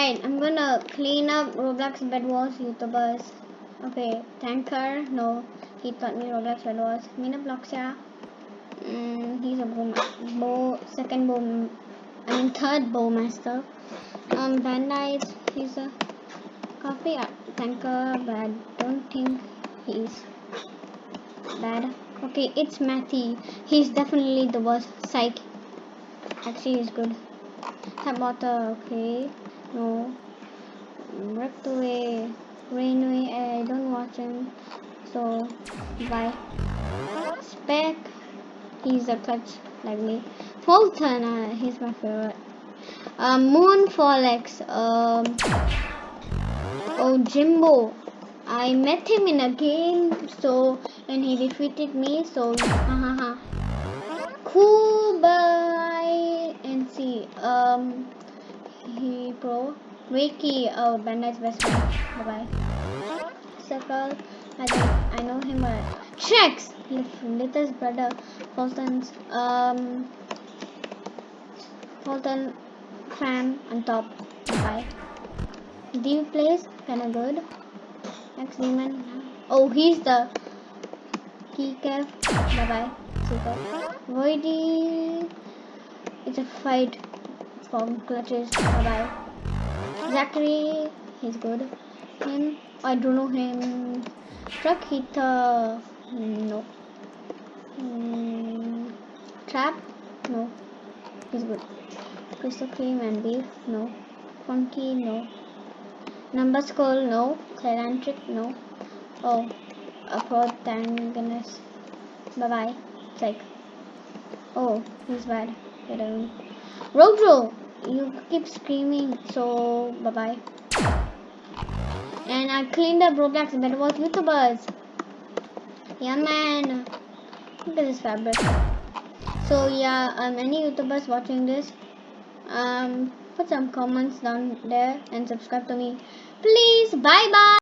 Alright, I'm gonna clean up Roblox Bed Wars YouTubers. Okay, Tanqr, no, he taught me Roblox Bed Wars. Minibloxia, mm, he's a bow, bow, second bow, I mean third bow master. Um, Bandite, he's a coffee tanker, but I don't think he's bad. Okay, it's Matty. He's definitely the worst. Psych. Actually, he's good. Tap water, okay. No. Ripped away. Rainway, I don't watch him. So, bye. Spec. He's a clutch like me. Fulton, uh, he's my favorite. Um, Moon Folex. Um, oh, Jimbo. I met him in a game, so and he defeated me. So, hahaha. cool. Bye. And see. Um, he pro. Ricky. Oh, Bandai's best friend. Bye bye. Circle. I I know him. But checks. Littlest brother. Fulton's. Um. Fulton. Fam on top. Bye. Deep place. Kinda good. Next demon. Oh, he's the key cap. Bye bye. Super. Voidy. It's a fight from clutches. Bye bye. Zachary. He's good. Him. I don't know him. Truck hitter. No. Mm, trap. No. He's good. Crystal cream and beef. No. Funky. No. Number skull, no. Clerantric, no. Oh, a protagonist. Bye bye. It's like, oh, he's bad. Get. Rojo, you keep screaming, so bye bye. And I cleaned up Roblox Bed Wars YouTubers. Yeah, man. Look at this fabric. So yeah, um, any YouTubers watching this, um, put some comments down there and subscribe to me please bye bye